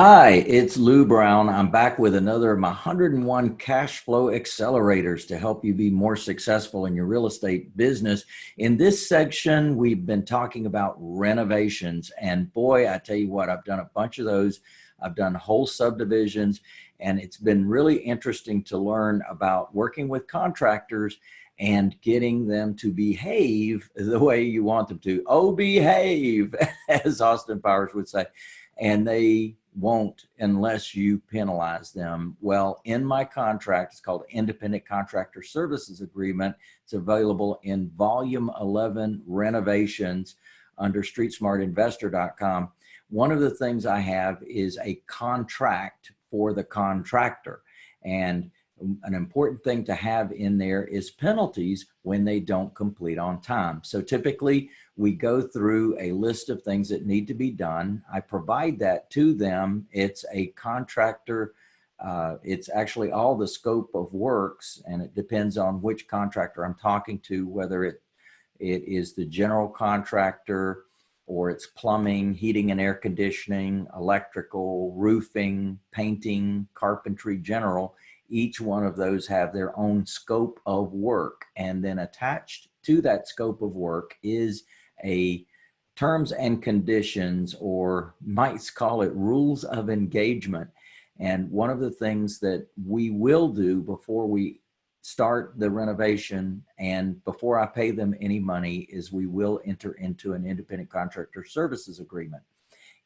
Hi, it's Lou Brown. I'm back with another of my 101 cash flow accelerators to help you be more successful in your real estate business. In this section, we've been talking about renovations and boy, I tell you what, I've done a bunch of those. I've done whole subdivisions and it's been really interesting to learn about working with contractors and getting them to behave the way you want them to. Oh, behave, as Austin Powers would say. And they won't unless you penalize them. Well, in my contract, it's called Independent Contractor Services Agreement. It's available in volume 11 renovations under streetsmartinvestor.com. One of the things I have is a contract for the contractor. And an important thing to have in there is penalties when they don't complete on time. So typically we go through a list of things that need to be done. I provide that to them. It's a contractor. Uh, it's actually all the scope of works and it depends on which contractor I'm talking to, whether it, it is the general contractor or it's plumbing, heating and air conditioning, electrical, roofing, painting, carpentry, general each one of those have their own scope of work. And then attached to that scope of work is a terms and conditions, or might call it rules of engagement. And one of the things that we will do before we start the renovation and before I pay them any money is we will enter into an independent contractor services agreement.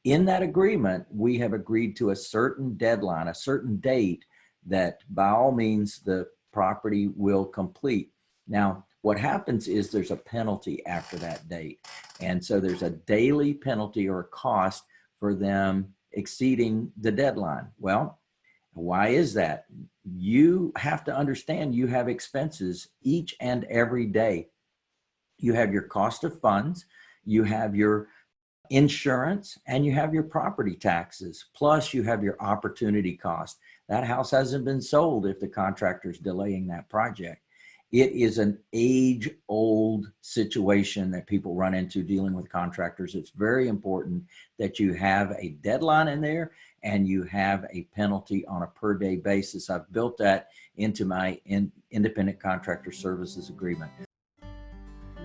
In that agreement, we have agreed to a certain deadline, a certain date that by all means the property will complete. Now, what happens is there's a penalty after that date. And so there's a daily penalty or cost for them exceeding the deadline. Well, why is that? You have to understand you have expenses each and every day. You have your cost of funds, you have your insurance, and you have your property taxes, plus you have your opportunity cost. That house hasn't been sold if the contractor's delaying that project. It is an age old situation that people run into dealing with contractors. It's very important that you have a deadline in there and you have a penalty on a per day basis. I've built that into my in, independent contractor services agreement.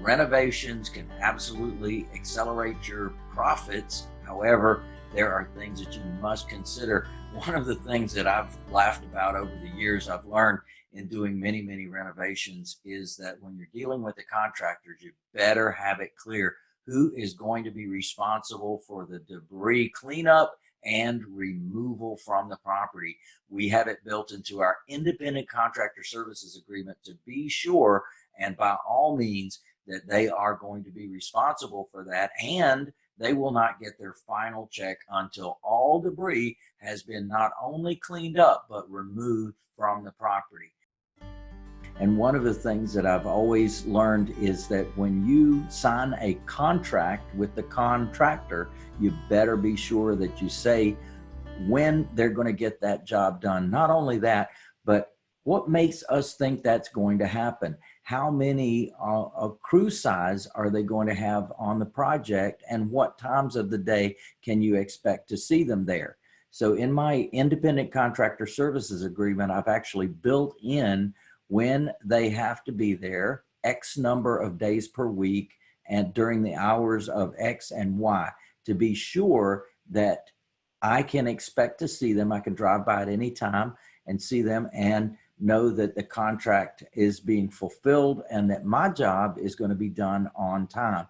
Renovations can absolutely accelerate your profits. However, there are things that you must consider. One of the things that I've laughed about over the years, I've learned in doing many, many renovations is that when you're dealing with the contractors, you better have it clear who is going to be responsible for the debris cleanup and removal from the property. We have it built into our independent contractor services agreement to be sure and by all means that they are going to be responsible for that and they will not get their final check until all debris has been not only cleaned up, but removed from the property. And one of the things that I've always learned is that when you sign a contract with the contractor, you better be sure that you say when they're going to get that job done. Not only that, but what makes us think that's going to happen? how many uh, crew size are they going to have on the project and what times of the day can you expect to see them there? So in my independent contractor services agreement, I've actually built in when they have to be there, X number of days per week and during the hours of X and Y to be sure that I can expect to see them. I can drive by at any time and see them and know that the contract is being fulfilled and that my job is going to be done on time.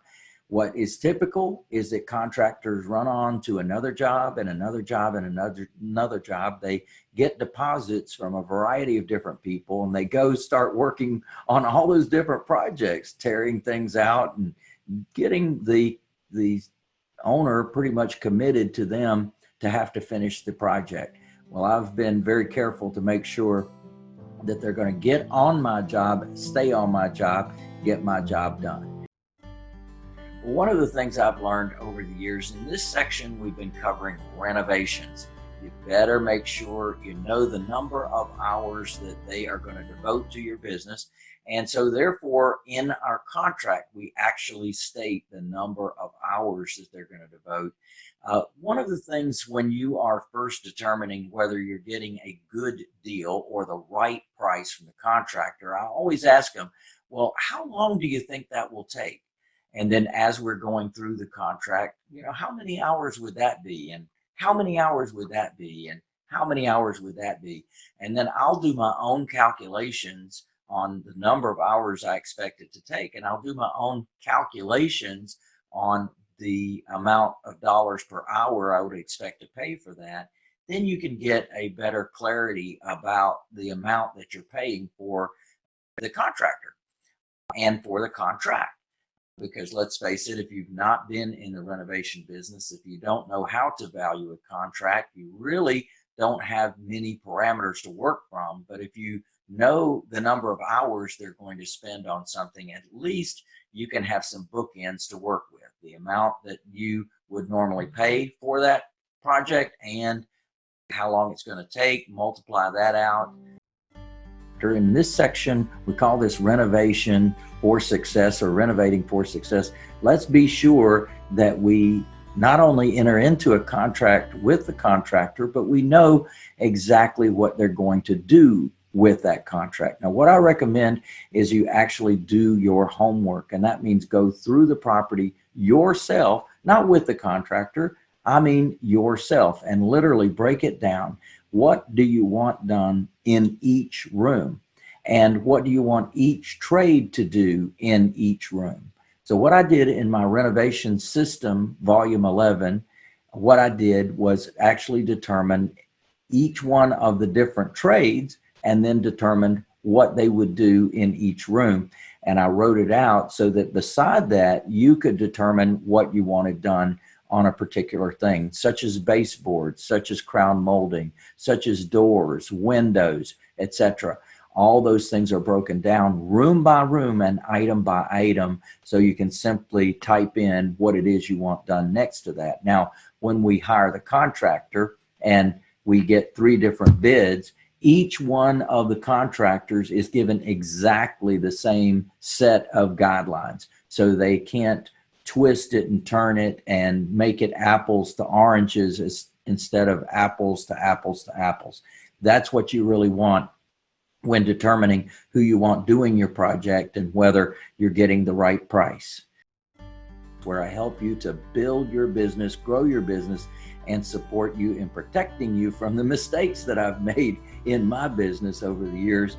What is typical is that contractors run on to another job and another job and another another job. They get deposits from a variety of different people and they go start working on all those different projects, tearing things out and getting the the owner pretty much committed to them to have to finish the project. Well, I've been very careful to make sure that they're going to get on my job, stay on my job, get my job done. One of the things I've learned over the years in this section, we've been covering renovations. you better make sure you know the number of hours that they are going to devote to your business. And so therefore in our contract, we actually state the number of hours that they're going to devote. Uh, one of the things when you are first determining whether you're getting a good deal or the right price from the contractor, I always ask them, well, how long do you think that will take? And then as we're going through the contract, you know, how many hours would that be? And how many hours would that be? And how many hours would that be? And then I'll do my own calculations on the number of hours I expect it to take. And I'll do my own calculations on the amount of dollars per hour I would expect to pay for that. Then you can get a better clarity about the amount that you're paying for the contractor and for the contract. Because let's face it, if you've not been in the renovation business, if you don't know how to value a contract, you really don't have many parameters to work from. But if you know the number of hours they're going to spend on something, at least you can have some bookends to work with. The amount that you would normally pay for that project and how long it's going to take, multiply that out. In this section, we call this renovation for success or renovating for success. Let's be sure that we not only enter into a contract with the contractor, but we know exactly what they're going to do with that contract. Now, what I recommend is you actually do your homework, and that means go through the property yourself, not with the contractor, I mean yourself, and literally break it down. What do you want done in each room? And what do you want each trade to do in each room? So what I did in my renovation system, volume 11, what I did was actually determine each one of the different trades and then determined what they would do in each room. And I wrote it out so that beside that, you could determine what you wanted done on a particular thing, such as baseboards, such as crown molding, such as doors, windows, etc. All those things are broken down room by room and item by item. So you can simply type in what it is you want done next to that. Now, when we hire the contractor and we get three different bids, each one of the contractors is given exactly the same set of guidelines. So they can't twist it and turn it and make it apples to oranges as, instead of apples to apples to apples. That's what you really want when determining who you want doing your project and whether you're getting the right price. Where I help you to build your business, grow your business, and support you in protecting you from the mistakes that I've made in my business over the years.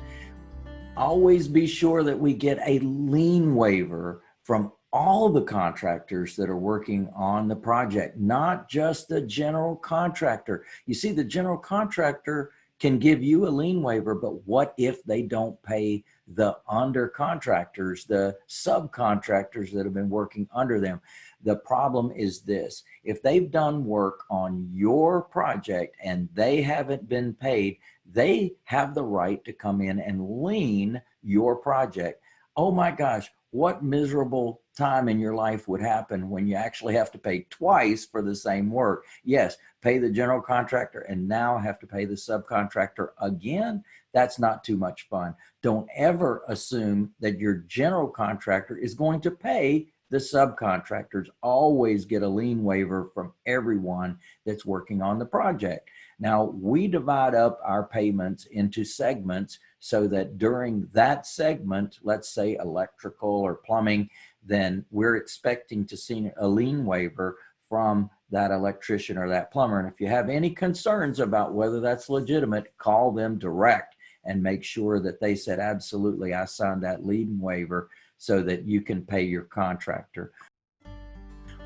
Always be sure that we get a lien waiver from all the contractors that are working on the project, not just the general contractor. You see, the general contractor can give you a lien waiver, but what if they don't pay the under contractors, the subcontractors that have been working under them? The problem is this, if they've done work on your project and they haven't been paid, they have the right to come in and lien your project. Oh my gosh, what miserable time in your life would happen when you actually have to pay twice for the same work. Yes, pay the general contractor and now have to pay the subcontractor again. That's not too much fun. Don't ever assume that your general contractor is going to pay the subcontractors always get a lien waiver from everyone that's working on the project. Now we divide up our payments into segments so that during that segment, let's say electrical or plumbing, then we're expecting to see a lien waiver from that electrician or that plumber. And if you have any concerns about whether that's legitimate, call them direct and make sure that they said, absolutely, I signed that lien waiver so that you can pay your contractor.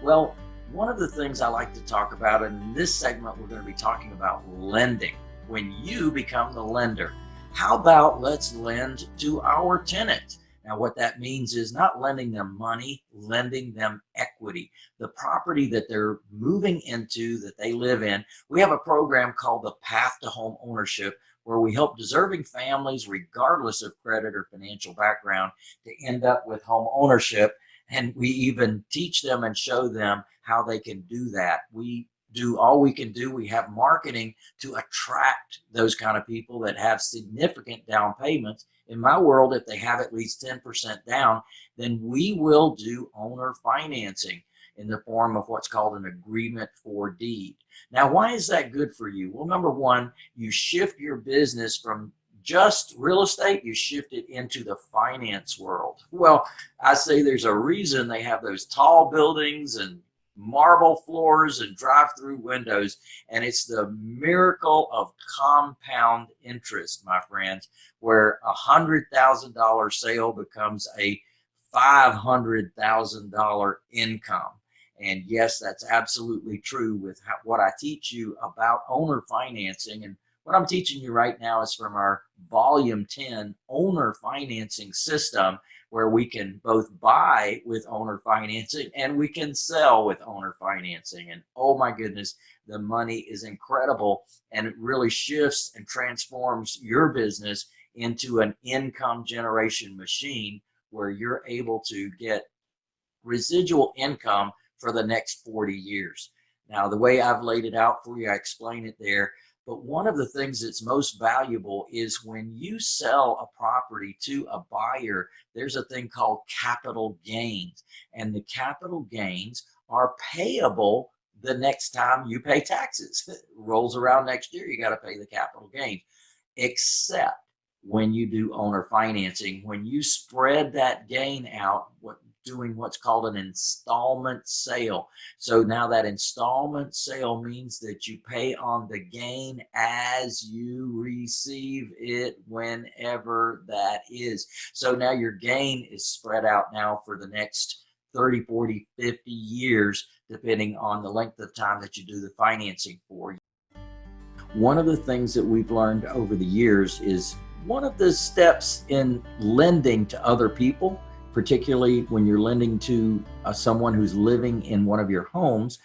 Well, one of the things I like to talk about in this segment, we're going to be talking about lending. When you become the lender, how about let's lend to our tenant? Now, what that means is not lending them money, lending them equity. The property that they're moving into, that they live in. We have a program called the Path to Home Ownership, where we help deserving families, regardless of credit or financial background, to end up with home ownership. And we even teach them and show them how they can do that. We do all we can do. We have marketing to attract those kind of people that have significant down payments. In my world, if they have at least 10% down, then we will do owner financing in the form of what's called an agreement for deed. Now, why is that good for you? Well, number one, you shift your business from just real estate, you shift it into the finance world. Well, I say there's a reason they have those tall buildings and marble floors and drive-through windows and it's the miracle of compound interest my friends where a hundred thousand dollar sale becomes a five hundred thousand dollar income. And yes that's absolutely true with how, what i teach you about owner financing. And what i'm teaching you right now is from our volume 10 owner financing system where we can both buy with owner financing and we can sell with owner financing. And oh my goodness, the money is incredible and it really shifts and transforms your business into an income generation machine where you're able to get residual income for the next 40 years. Now, the way I've laid it out for you, I explain it there. But one of the things that's most valuable is when you sell a property to a buyer, there's a thing called capital gains. And the capital gains are payable the next time you pay taxes. rolls around next year, you got to pay the capital gains. Except when you do owner financing, when you spread that gain out, what doing what's called an installment sale. So now that installment sale means that you pay on the gain as you receive it whenever that is. So now your gain is spread out now for the next 30, 40, 50 years, depending on the length of time that you do the financing for. One of the things that we've learned over the years is one of the steps in lending to other people particularly when you're lending to uh, someone who's living in one of your homes,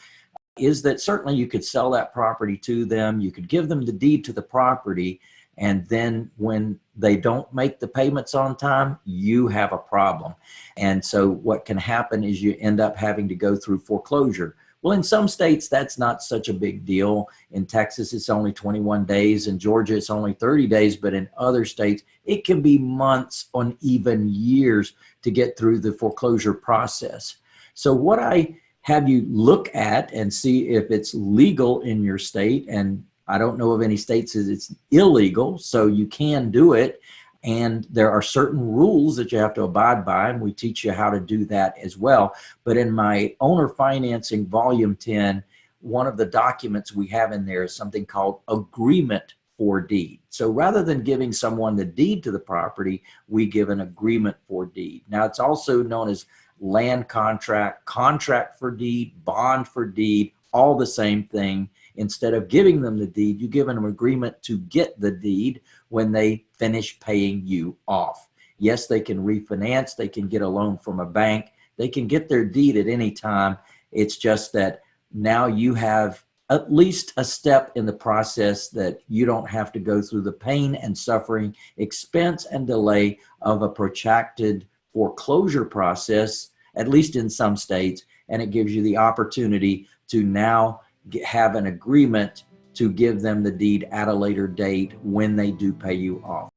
is that certainly you could sell that property to them, you could give them the deed to the property, and then when they don't make the payments on time, you have a problem. And so what can happen is you end up having to go through foreclosure. Well, in some states, that's not such a big deal. In Texas, it's only 21 days. In Georgia, it's only 30 days. But in other states, it can be months on even years to get through the foreclosure process. So what I have you look at and see if it's legal in your state. And I don't know of any states that it's illegal, so you can do it. And there are certain rules that you have to abide by, and we teach you how to do that as well. But in my owner financing volume 10, one of the documents we have in there is something called agreement for deed. So rather than giving someone the deed to the property, we give an agreement for deed. Now it's also known as land contract, contract for deed, bond for deed, all the same thing. Instead of giving them the deed, you give them an agreement to get the deed when they finish paying you off. Yes, they can refinance, they can get a loan from a bank, they can get their deed at any time. It's just that now you have at least a step in the process that you don't have to go through the pain and suffering, expense and delay of a protracted foreclosure process, at least in some states, and it gives you the opportunity to now get, have an agreement to give them the deed at a later date when they do pay you off.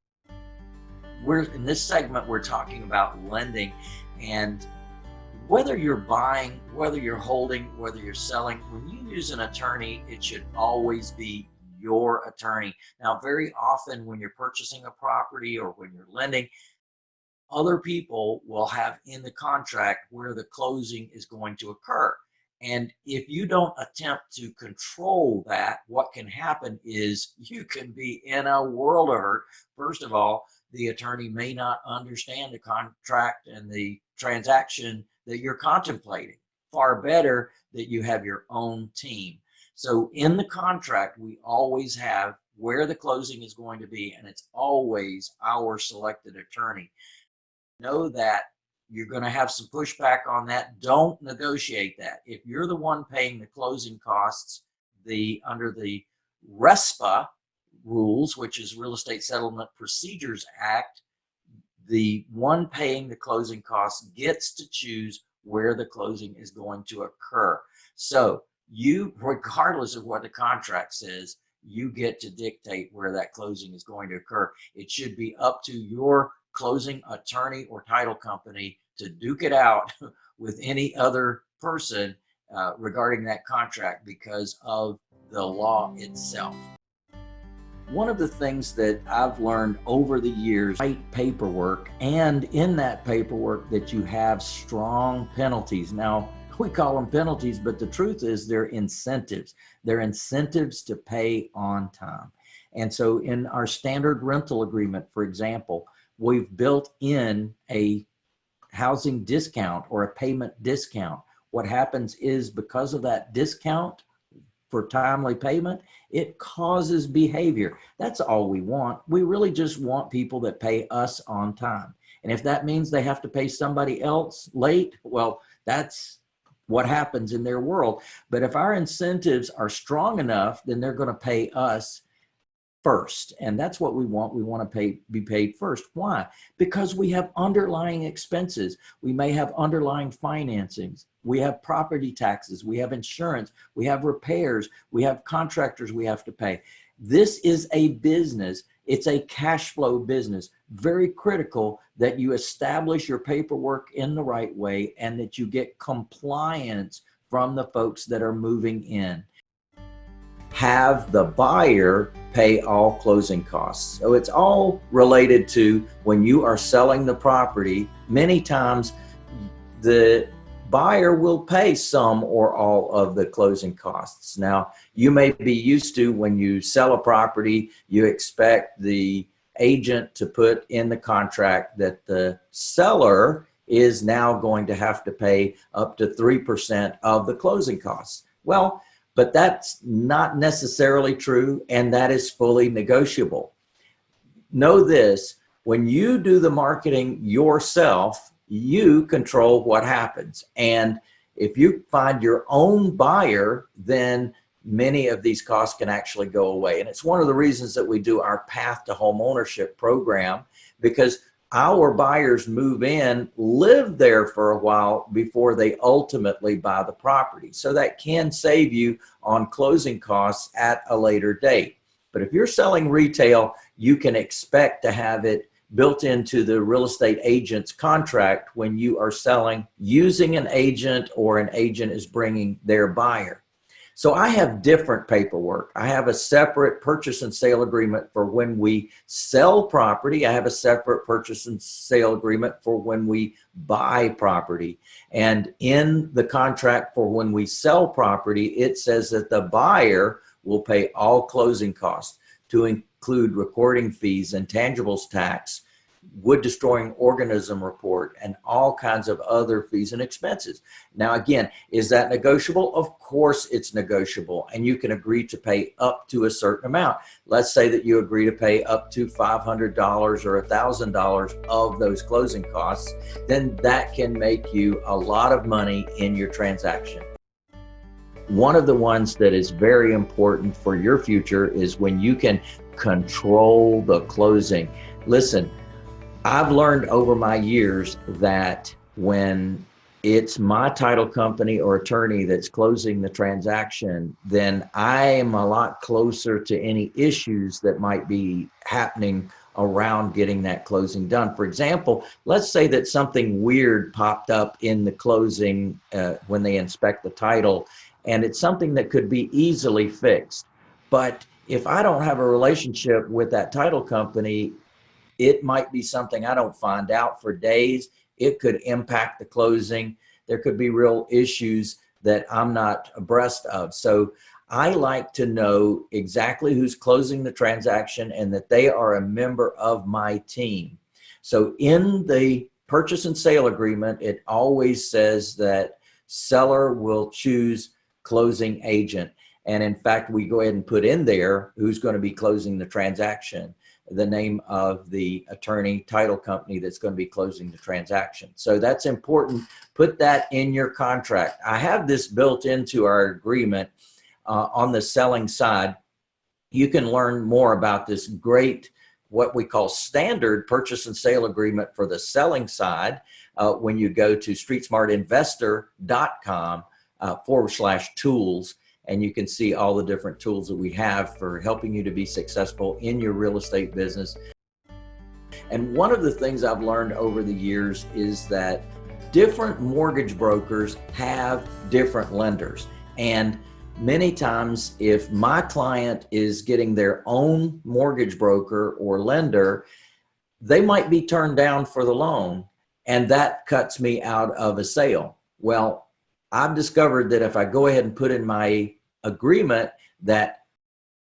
We're in this segment, we're talking about lending and whether you're buying, whether you're holding, whether you're selling, when you use an attorney, it should always be your attorney. Now, very often when you're purchasing a property or when you're lending, other people will have in the contract where the closing is going to occur. And if you don't attempt to control that, what can happen is you can be in a world of hurt. First of all, the attorney may not understand the contract and the transaction that you're contemplating. Far better that you have your own team. So in the contract, we always have where the closing is going to be, and it's always our selected attorney. Know that you're going to have some pushback on that. Don't negotiate that. If you're the one paying the closing costs, the under the RESPA rules, which is Real Estate Settlement Procedures Act, the one paying the closing costs gets to choose where the closing is going to occur. So you, regardless of what the contract says, you get to dictate where that closing is going to occur. It should be up to your closing attorney or title company to duke it out with any other person uh, regarding that contract because of the law itself. One of the things that I've learned over the years, write paperwork and in that paperwork that you have strong penalties. Now, we call them penalties, but the truth is they're incentives. They're incentives to pay on time. And so in our standard rental agreement, for example, we've built in a housing discount or a payment discount. What happens is because of that discount for timely payment, it causes behavior. That's all we want. We really just want people that pay us on time. And if that means they have to pay somebody else late, well, that's what happens in their world. But if our incentives are strong enough, then they're going to pay us first. And that's what we want. We want to pay, be paid first. Why? Because we have underlying expenses. We may have underlying financings. We have property taxes. We have insurance. We have repairs. We have contractors we have to pay. This is a business. It's a cash flow business. Very critical that you establish your paperwork in the right way and that you get compliance from the folks that are moving in have the buyer pay all closing costs. So it's all related to when you are selling the property, many times the buyer will pay some or all of the closing costs. Now, you may be used to when you sell a property, you expect the agent to put in the contract that the seller is now going to have to pay up to 3% of the closing costs. Well, but that's not necessarily true and that is fully negotiable. Know this, when you do the marketing yourself, you control what happens. And if you find your own buyer, then many of these costs can actually go away. And it's one of the reasons that we do our path to home ownership program because our buyers move in, live there for a while before they ultimately buy the property. So that can save you on closing costs at a later date. But if you're selling retail, you can expect to have it built into the real estate agent's contract when you are selling using an agent or an agent is bringing their buyer. So I have different paperwork. I have a separate purchase and sale agreement for when we sell property. I have a separate purchase and sale agreement for when we buy property. And in the contract for when we sell property, it says that the buyer will pay all closing costs to include recording fees and tangibles tax, wood destroying organism report and all kinds of other fees and expenses. Now, again, is that negotiable? Of course it's negotiable and you can agree to pay up to a certain amount. Let's say that you agree to pay up to $500 or $1,000 of those closing costs, then that can make you a lot of money in your transaction. One of the ones that is very important for your future is when you can control the closing. Listen, I've learned over my years that when it's my title company or attorney that's closing the transaction, then I am a lot closer to any issues that might be happening around getting that closing done. For example, let's say that something weird popped up in the closing uh, when they inspect the title, and it's something that could be easily fixed. But if I don't have a relationship with that title company, it might be something I don't find out for days. It could impact the closing. There could be real issues that I'm not abreast of. So I like to know exactly who's closing the transaction and that they are a member of my team. So in the purchase and sale agreement, it always says that seller will choose closing agent. And in fact, we go ahead and put in there who's going to be closing the transaction the name of the attorney title company that's going to be closing the transaction. So that's important. Put that in your contract. I have this built into our agreement uh, on the selling side. You can learn more about this great, what we call standard purchase and sale agreement for the selling side uh, when you go to streetsmartinvestor.com uh, forward slash tools and you can see all the different tools that we have for helping you to be successful in your real estate business. And one of the things I've learned over the years is that different mortgage brokers have different lenders. And many times if my client is getting their own mortgage broker or lender, they might be turned down for the loan and that cuts me out of a sale. Well, I've discovered that if I go ahead and put in my agreement that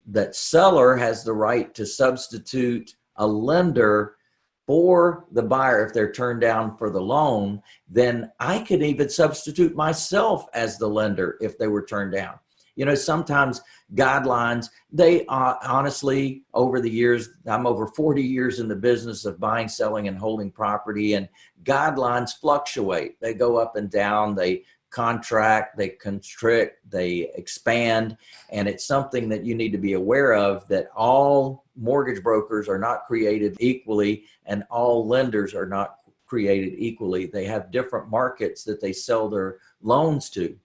that seller has the right to substitute a lender for the buyer if they're turned down for the loan, then I could even substitute myself as the lender if they were turned down. You know, sometimes guidelines, they uh, honestly, over the years, I'm over 40 years in the business of buying, selling, and holding property, and guidelines fluctuate. They go up and down. They contract, they constrict, they expand, and it's something that you need to be aware of that all mortgage brokers are not created equally and all lenders are not created equally. They have different markets that they sell their loans to.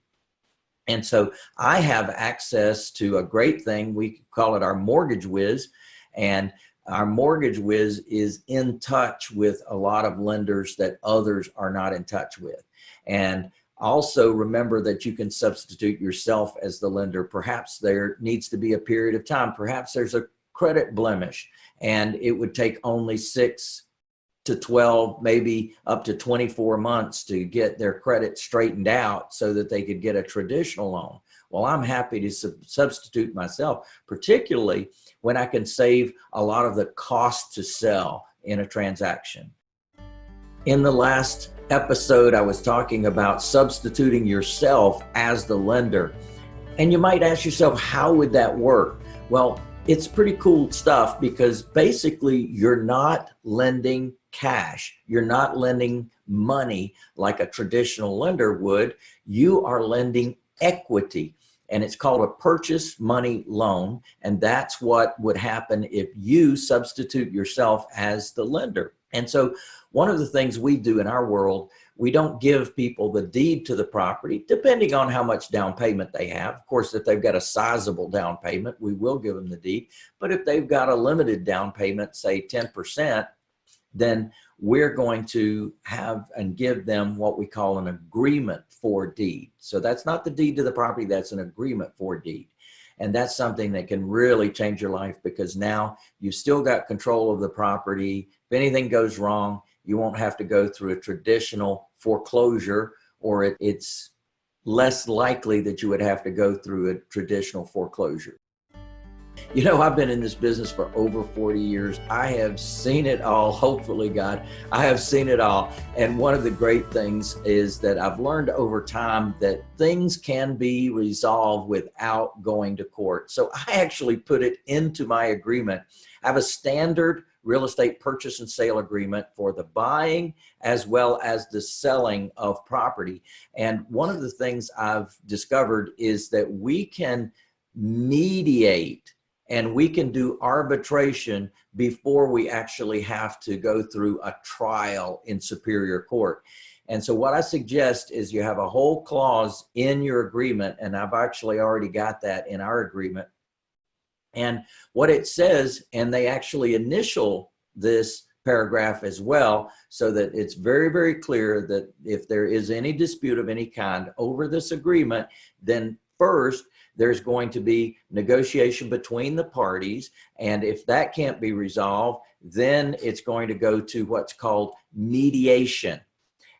And so I have access to a great thing. We call it our Mortgage Wiz. And our Mortgage Wiz is in touch with a lot of lenders that others are not in touch with. And also remember that you can substitute yourself as the lender. Perhaps there needs to be a period of time. Perhaps there's a credit blemish and it would take only six to 12, maybe up to 24 months to get their credit straightened out so that they could get a traditional loan. Well, I'm happy to sub substitute myself, particularly when I can save a lot of the cost to sell in a transaction. In the last episode, I was talking about substituting yourself as the lender. And you might ask yourself, how would that work? Well, it's pretty cool stuff because basically you're not lending cash. You're not lending money like a traditional lender would. You are lending equity and it's called a purchase money loan. And that's what would happen if you substitute yourself as the lender. And so one of the things we do in our world, we don't give people the deed to the property, depending on how much down payment they have. Of course, if they've got a sizable down payment, we will give them the deed. But if they've got a limited down payment, say 10%, then we're going to have and give them what we call an agreement for deed. So that's not the deed to the property, that's an agreement for deed. And that's something that can really change your life because now you've still got control of the property. If anything goes wrong, you won't have to go through a traditional foreclosure or it, it's less likely that you would have to go through a traditional foreclosure. You know, I've been in this business for over 40 years. I have seen it all, hopefully, God. I have seen it all. And one of the great things is that I've learned over time that things can be resolved without going to court. So I actually put it into my agreement. I have a standard real estate purchase and sale agreement for the buying as well as the selling of property. And one of the things I've discovered is that we can mediate and we can do arbitration before we actually have to go through a trial in superior court. And so what I suggest is you have a whole clause in your agreement, and I've actually already got that in our agreement. And what it says, and they actually initial this paragraph as well, so that it's very, very clear that if there is any dispute of any kind over this agreement, then first there's going to be negotiation between the parties. And if that can't be resolved, then it's going to go to what's called mediation.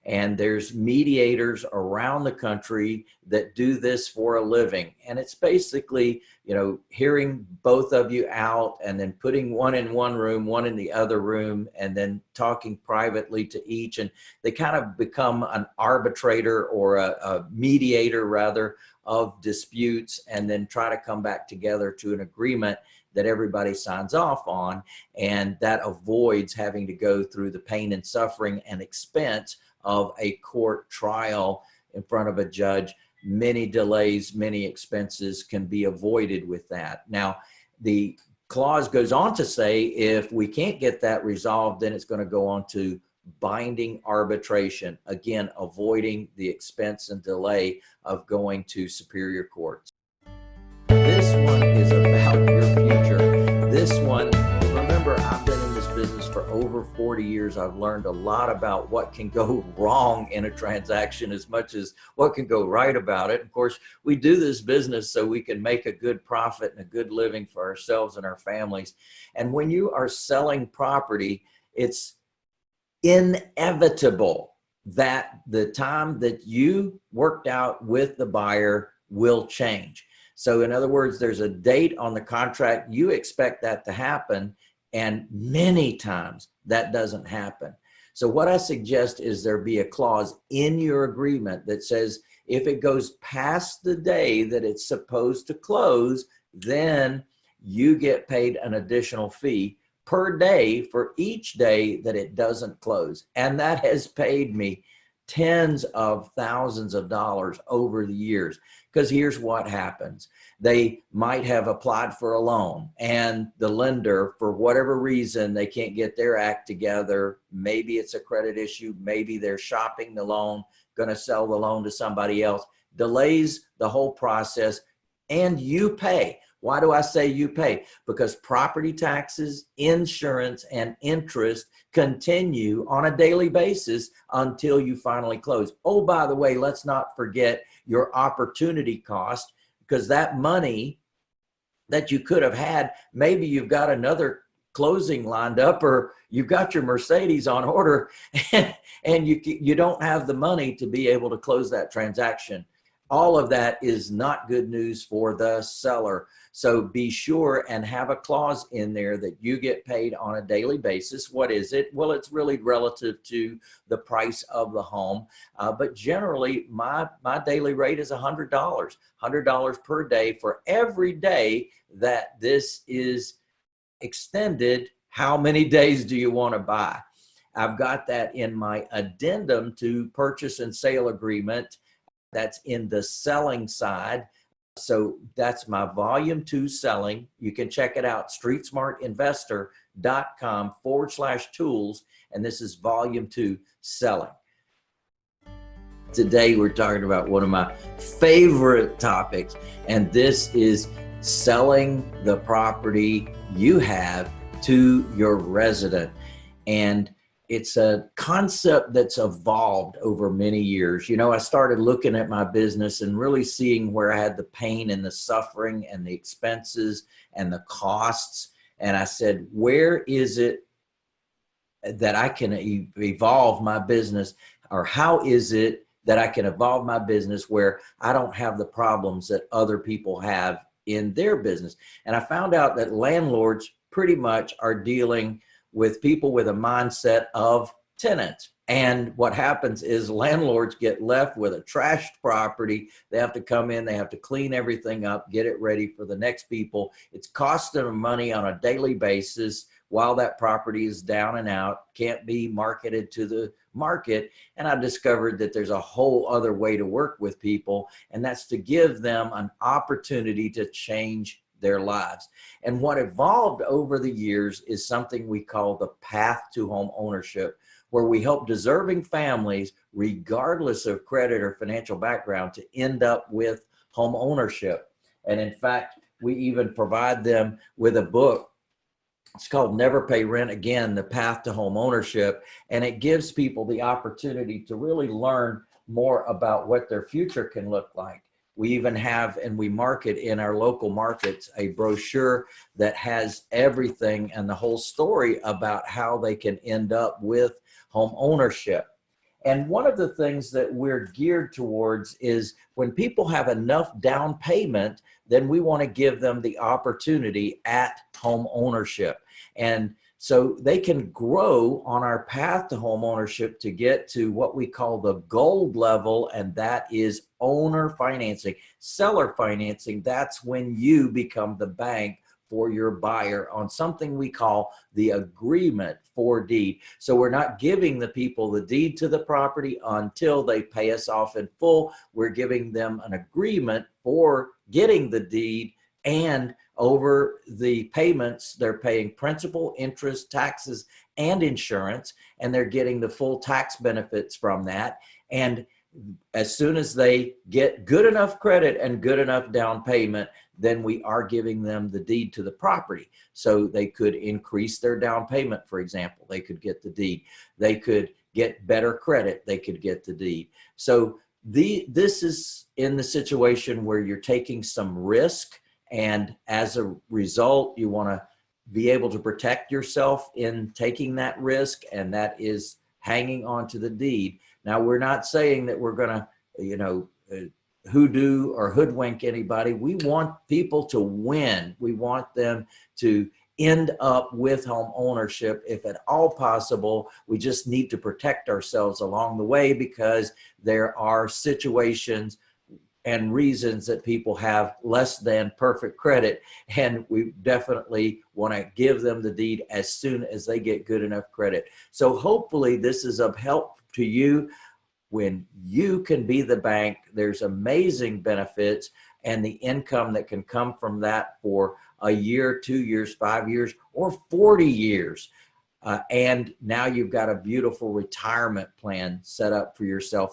And there's mediators around the country that do this for a living. And it's basically, you know, hearing both of you out and then putting one in one room, one in the other room, and then talking privately to each. And they kind of become an arbitrator or a, a mediator rather of disputes and then try to come back together to an agreement that everybody signs off on. And that avoids having to go through the pain and suffering and expense of a court trial in front of a judge. Many delays, many expenses can be avoided with that. Now, the clause goes on to say if we can't get that resolved, then it's going to go on to binding arbitration, again, avoiding the expense and delay of going to superior courts. This one is about your future. This one, over 40 years. I've learned a lot about what can go wrong in a transaction as much as what can go right about it. Of course, we do this business so we can make a good profit and a good living for ourselves and our families. And when you are selling property, it's inevitable that the time that you worked out with the buyer will change. So in other words, there's a date on the contract. You expect that to happen. And many times that doesn't happen. So what I suggest is there be a clause in your agreement that says, if it goes past the day that it's supposed to close, then you get paid an additional fee per day for each day that it doesn't close. And that has paid me tens of thousands of dollars over the years. Because here's what happens. They might have applied for a loan and the lender, for whatever reason, they can't get their act together. Maybe it's a credit issue. Maybe they're shopping the loan, going to sell the loan to somebody else, delays the whole process and you pay. Why do I say you pay? Because property taxes, insurance, and interest continue on a daily basis until you finally close. Oh, by the way, let's not forget your opportunity cost because that money that you could have had, maybe you've got another closing lined up or you've got your Mercedes on order and, and you, you don't have the money to be able to close that transaction all of that is not good news for the seller. So be sure and have a clause in there that you get paid on a daily basis. What is it? Well, it's really relative to the price of the home. Uh, but generally my, my daily rate is $100, $100 per day for every day that this is extended. How many days do you want to buy? I've got that in my addendum to purchase and sale agreement that's in the selling side. So that's my volume two selling. You can check it out, streetsmartinvestor.com forward slash tools. And this is volume two selling. Today, we're talking about one of my favorite topics, and this is selling the property you have to your resident. And it's a concept that's evolved over many years. You know, I started looking at my business and really seeing where I had the pain and the suffering and the expenses and the costs. And I said, where is it that I can evolve my business or how is it that I can evolve my business where I don't have the problems that other people have in their business. And I found out that landlords pretty much are dealing with people with a mindset of tenants. And what happens is landlords get left with a trashed property. They have to come in, they have to clean everything up, get it ready for the next people. It's costing them money on a daily basis while that property is down and out, can't be marketed to the market. And I discovered that there's a whole other way to work with people, and that's to give them an opportunity to change their lives. And what evolved over the years is something we call the path to home ownership, where we help deserving families, regardless of credit or financial background, to end up with home ownership. And in fact, we even provide them with a book. It's called Never Pay Rent Again, The Path to Home Ownership. And it gives people the opportunity to really learn more about what their future can look like. We even have, and we market in our local markets, a brochure that has everything and the whole story about how they can end up with home ownership. And one of the things that we're geared towards is when people have enough down payment, then we want to give them the opportunity at home ownership. And so they can grow on our path to home ownership to get to what we call the gold level, and that is owner financing. Seller financing, that's when you become the bank for your buyer on something we call the agreement for deed. So we're not giving the people the deed to the property until they pay us off in full. We're giving them an agreement for getting the deed and over the payments, they're paying principal, interest, taxes, and insurance, and they're getting the full tax benefits from that. And as soon as they get good enough credit and good enough down payment, then we are giving them the deed to the property. So they could increase their down payment, for example, they could get the deed. They could get better credit, they could get the deed. So the, this is in the situation where you're taking some risk and as a result, you wanna be able to protect yourself in taking that risk and that is hanging on to the deed. Now we're not saying that we're gonna, you know, uh, hoodoo or hoodwink anybody. We want people to win. We want them to end up with home ownership if at all possible. We just need to protect ourselves along the way because there are situations and reasons that people have less than perfect credit. And we definitely want to give them the deed as soon as they get good enough credit. So hopefully this is of help to you when you can be the bank, there's amazing benefits and the income that can come from that for a year, two years, five years, or 40 years. Uh, and now you've got a beautiful retirement plan set up for yourself.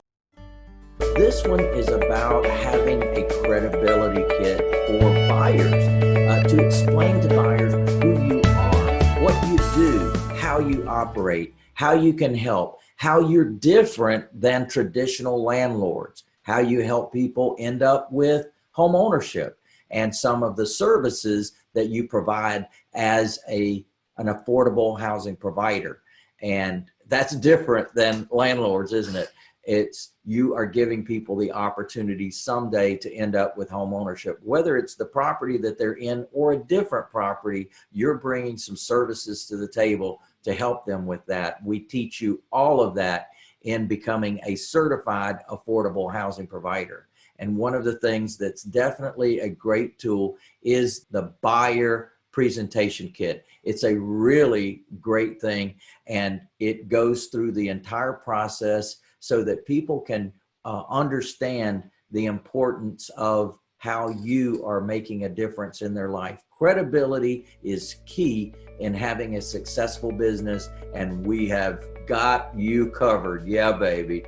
This one is about having a credibility kit for buyers uh, to explain to buyers who you are, what you do, how you operate, how you can help, how you're different than traditional landlords, how you help people end up with home ownership and some of the services that you provide as a an affordable housing provider. And that's different than landlords, isn't it? It's you are giving people the opportunity someday to end up with home ownership, whether it's the property that they're in or a different property, you're bringing some services to the table to help them with that. We teach you all of that in becoming a certified affordable housing provider. And one of the things that's definitely a great tool is the buyer presentation kit. It's a really great thing and it goes through the entire process so that people can uh, understand the importance of how you are making a difference in their life. Credibility is key in having a successful business and we have got you covered. Yeah, baby.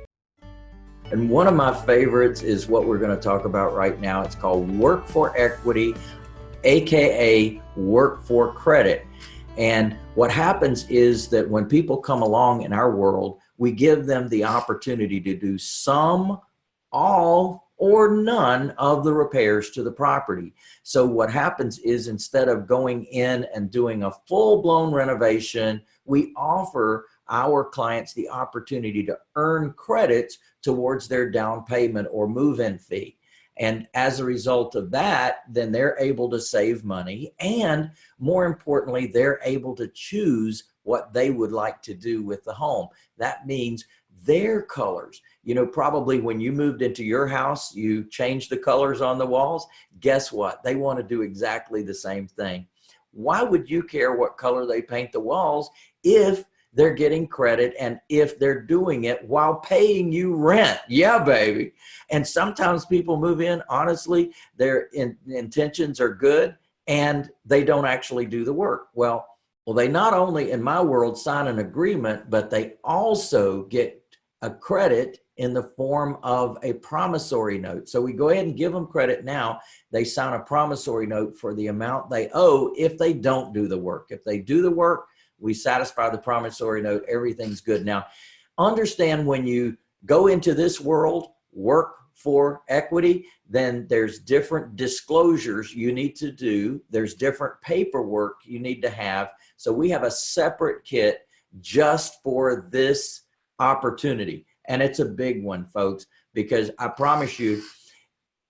And one of my favorites is what we're gonna talk about right now. It's called Work for Equity, AKA Work for Credit. And what happens is that when people come along in our world, we give them the opportunity to do some, all, or none of the repairs to the property. So what happens is instead of going in and doing a full-blown renovation, we offer our clients the opportunity to earn credits towards their down payment or move-in fee. And as a result of that, then they're able to save money. And more importantly, they're able to choose what they would like to do with the home. That means their colors. You know, probably when you moved into your house, you changed the colors on the walls. Guess what? They want to do exactly the same thing. Why would you care what color they paint the walls if they're getting credit and if they're doing it while paying you rent? Yeah, baby. And sometimes people move in, honestly, their in, intentions are good and they don't actually do the work. Well, well, they not only in my world sign an agreement, but they also get a credit in the form of a promissory note. So we go ahead and give them credit now. They sign a promissory note for the amount they owe if they don't do the work. If they do the work, we satisfy the promissory note, everything's good. Now, understand when you go into this world, work for equity, then there's different disclosures you need to do. There's different paperwork you need to have. So we have a separate kit just for this opportunity. And it's a big one, folks, because I promise you,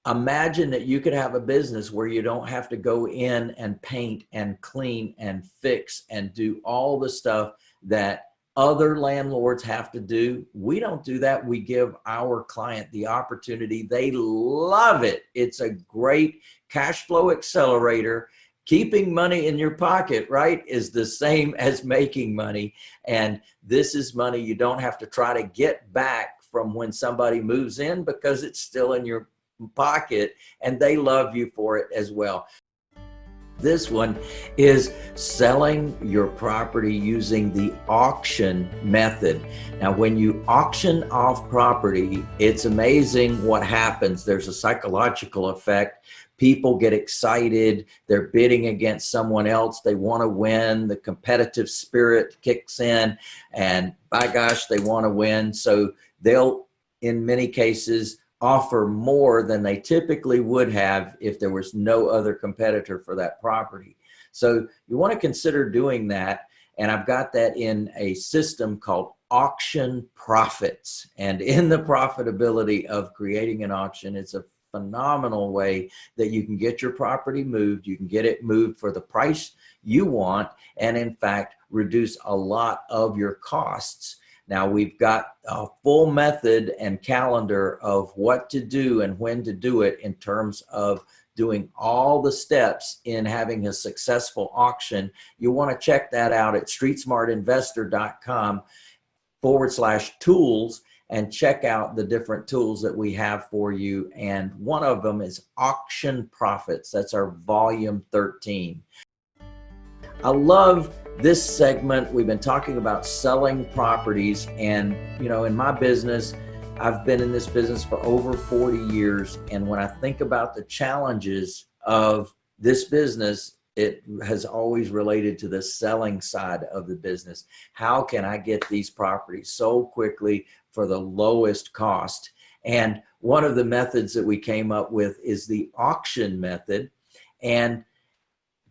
imagine that you could have a business where you don't have to go in and paint and clean and fix and do all the stuff that other landlords have to do. We don't do that. We give our client the opportunity. They love it. It's a great cash flow accelerator. Keeping money in your pocket, right, is the same as making money. And this is money you don't have to try to get back from when somebody moves in because it's still in your pocket and they love you for it as well. This one is selling your property using the auction method. Now, when you auction off property, it's amazing what happens. There's a psychological effect. People get excited. They're bidding against someone else. They want to win. The competitive spirit kicks in and by gosh, they want to win. So they'll, in many cases, offer more than they typically would have if there was no other competitor for that property. So you want to consider doing that. And I've got that in a system called auction profits. And in the profitability of creating an auction, it's a phenomenal way that you can get your property moved. You can get it moved for the price you want. And in fact, reduce a lot of your costs now we've got a full method and calendar of what to do and when to do it in terms of doing all the steps in having a successful auction. You want to check that out at streetsmartinvestor.com forward slash tools and check out the different tools that we have for you. And one of them is auction profits. That's our volume 13. I love this segment, we've been talking about selling properties and, you know, in my business, I've been in this business for over 40 years. And when I think about the challenges of this business, it has always related to the selling side of the business. How can I get these properties sold quickly for the lowest cost? And one of the methods that we came up with is the auction method. And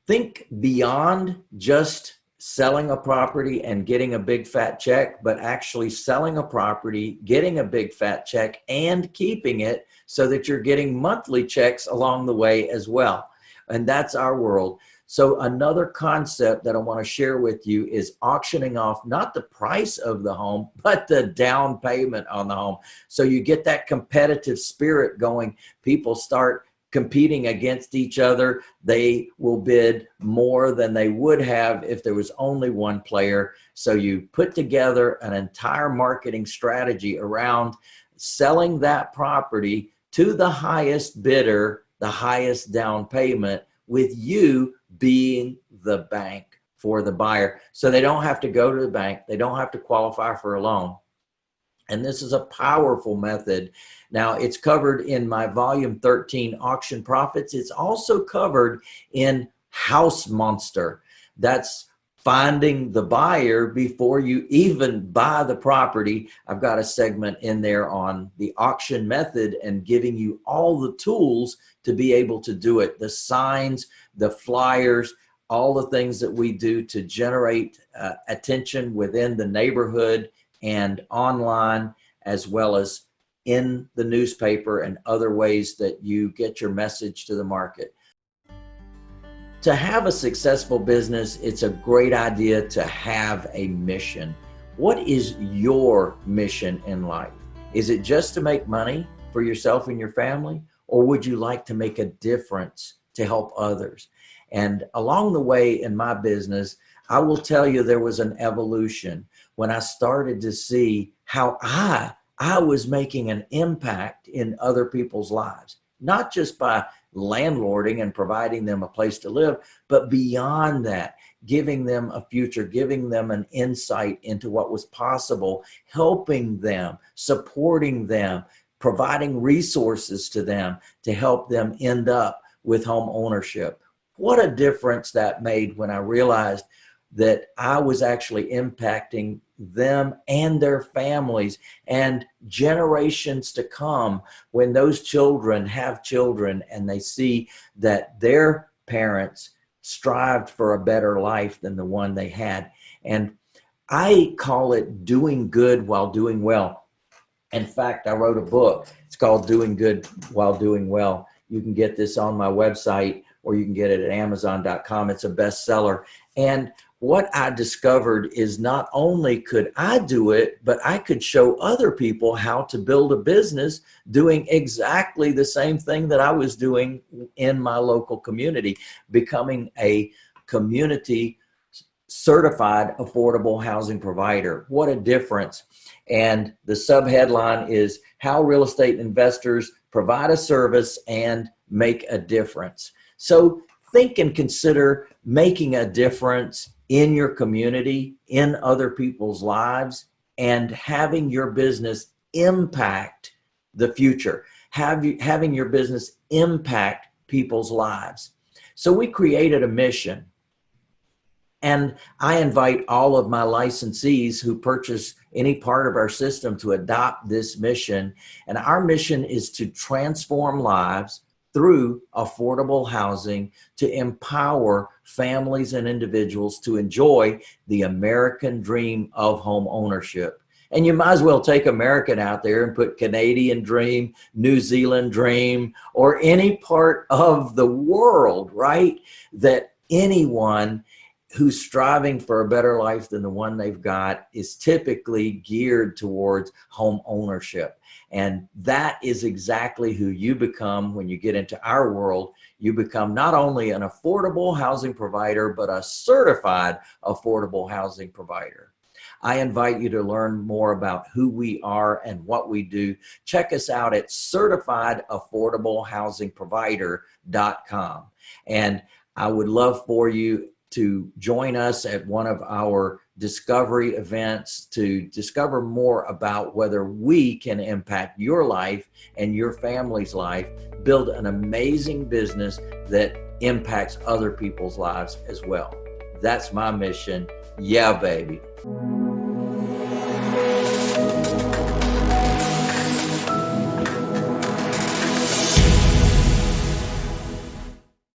think beyond just selling a property and getting a big fat check, but actually selling a property, getting a big fat check and keeping it so that you're getting monthly checks along the way as well. And that's our world. So another concept that I want to share with you is auctioning off not the price of the home, but the down payment on the home. So you get that competitive spirit going. People start competing against each other. They will bid more than they would have if there was only one player. So you put together an entire marketing strategy around selling that property to the highest bidder, the highest down payment with you being the bank for the buyer. So they don't have to go to the bank. They don't have to qualify for a loan. And this is a powerful method. Now it's covered in my volume 13 auction profits. It's also covered in house monster. That's finding the buyer before you even buy the property. I've got a segment in there on the auction method and giving you all the tools to be able to do it. The signs, the flyers, all the things that we do to generate uh, attention within the neighborhood and online, as well as in the newspaper and other ways that you get your message to the market. To have a successful business, it's a great idea to have a mission. What is your mission in life? Is it just to make money for yourself and your family? Or would you like to make a difference to help others? And along the way in my business, I will tell you there was an evolution when I started to see how I, I was making an impact in other people's lives, not just by landlording and providing them a place to live, but beyond that, giving them a future, giving them an insight into what was possible, helping them, supporting them, providing resources to them to help them end up with home ownership. What a difference that made when I realized that I was actually impacting them and their families and generations to come when those children have children and they see that their parents strived for a better life than the one they had. And I call it doing good while doing well. In fact, I wrote a book. It's called Doing Good While Doing Well. You can get this on my website or you can get it at amazon.com. It's a bestseller. And what I discovered is not only could I do it, but I could show other people how to build a business doing exactly the same thing that I was doing in my local community, becoming a community certified affordable housing provider. What a difference. And the sub headline is how real estate investors provide a service and make a difference. So think and consider making a difference in your community, in other people's lives, and having your business impact the future, have you, having your business impact people's lives. So we created a mission and I invite all of my licensees who purchase any part of our system to adopt this mission. And our mission is to transform lives through affordable housing to empower families and individuals to enjoy the American dream of home ownership. And you might as well take American out there and put Canadian dream, New Zealand dream, or any part of the world, right? That anyone who's striving for a better life than the one they've got is typically geared towards home ownership. And that is exactly who you become when you get into our world. You become not only an affordable housing provider, but a certified affordable housing provider. I invite you to learn more about who we are and what we do. Check us out at certifiedaffordablehousingprovider.com. And I would love for you to join us at one of our discovery events to discover more about whether we can impact your life and your family's life, build an amazing business that impacts other people's lives as well. That's my mission. Yeah, baby.